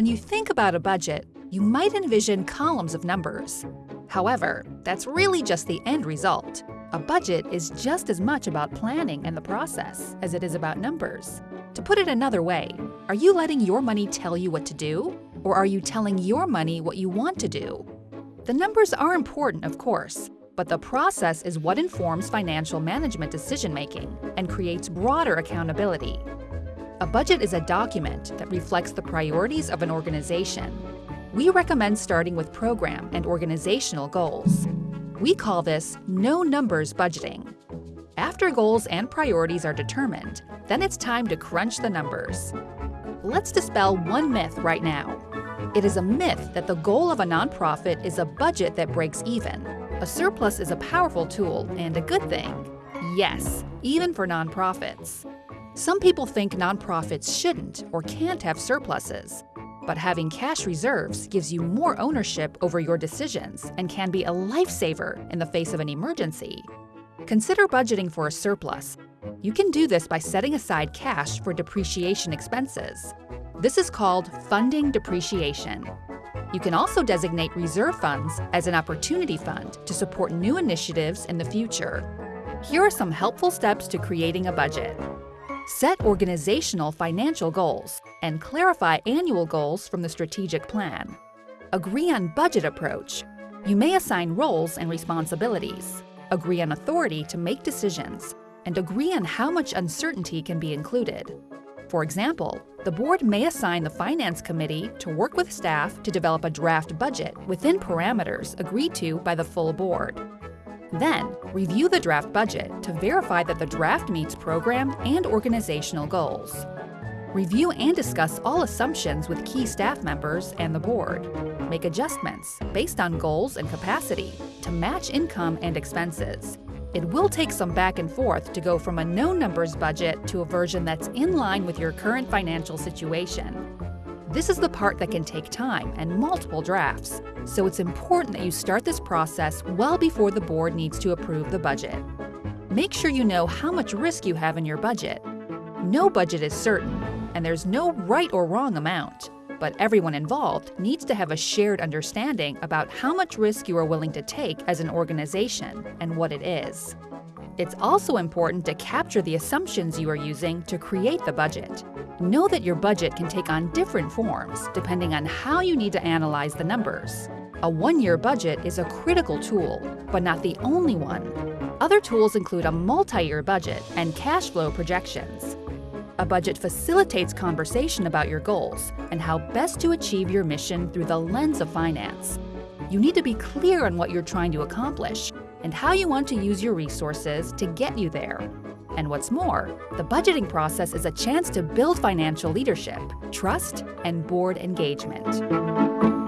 When you think about a budget, you might envision columns of numbers. However, that's really just the end result. A budget is just as much about planning and the process as it is about numbers. To put it another way, are you letting your money tell you what to do? Or are you telling your money what you want to do? The numbers are important, of course, but the process is what informs financial management decision making and creates broader accountability. A budget is a document that reflects the priorities of an organization. We recommend starting with program and organizational goals. We call this no numbers budgeting. After goals and priorities are determined, then it's time to crunch the numbers. Let's dispel one myth right now. It is a myth that the goal of a nonprofit is a budget that breaks even. A surplus is a powerful tool and a good thing. Yes, even for nonprofits. Some people think nonprofits shouldn't or can't have surpluses. But having cash reserves gives you more ownership over your decisions and can be a lifesaver in the face of an emergency. Consider budgeting for a surplus. You can do this by setting aside cash for depreciation expenses. This is called funding depreciation. You can also designate reserve funds as an opportunity fund to support new initiatives in the future. Here are some helpful steps to creating a budget. Set organizational financial goals and clarify annual goals from the strategic plan. Agree on budget approach. You may assign roles and responsibilities, agree on authority to make decisions, and agree on how much uncertainty can be included. For example, the board may assign the Finance Committee to work with staff to develop a draft budget within parameters agreed to by the full board. Then, review the draft budget to verify that the draft meets program and organizational goals. Review and discuss all assumptions with key staff members and the board. Make adjustments based on goals and capacity to match income and expenses. It will take some back and forth to go from a no numbers budget to a version that's in line with your current financial situation. This is the part that can take time and multiple drafts, so it's important that you start this process well before the board needs to approve the budget. Make sure you know how much risk you have in your budget. No budget is certain, and there's no right or wrong amount, but everyone involved needs to have a shared understanding about how much risk you are willing to take as an organization and what it is. It's also important to capture the assumptions you are using to create the budget. Know that your budget can take on different forms depending on how you need to analyze the numbers. A one-year budget is a critical tool, but not the only one. Other tools include a multi-year budget and cash flow projections. A budget facilitates conversation about your goals and how best to achieve your mission through the lens of finance. You need to be clear on what you're trying to accomplish and how you want to use your resources to get you there. And what's more, the budgeting process is a chance to build financial leadership, trust, and board engagement.